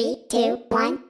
Three, two, one.